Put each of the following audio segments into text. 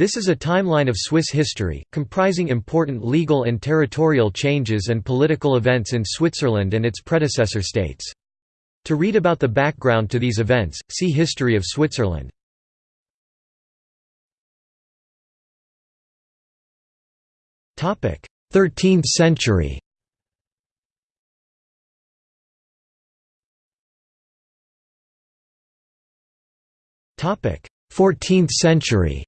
This is a timeline of Swiss history, comprising important legal and territorial changes and political events in Switzerland and its predecessor states. To read about the background to these events, see History of Switzerland. Topic: 13th century Topic: 14th century.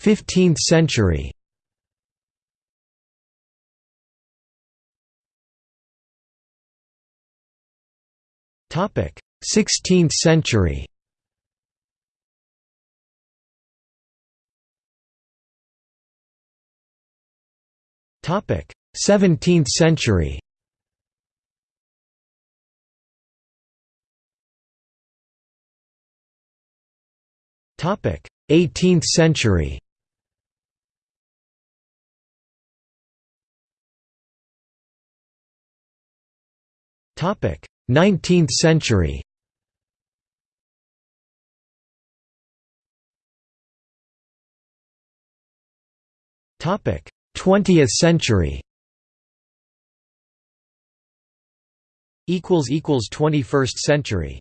15th century. Topic: 16th century. Topic: 17th century. Topic: 18th century. Topic: 19th century. Topic: 20th century. equals equals 21st century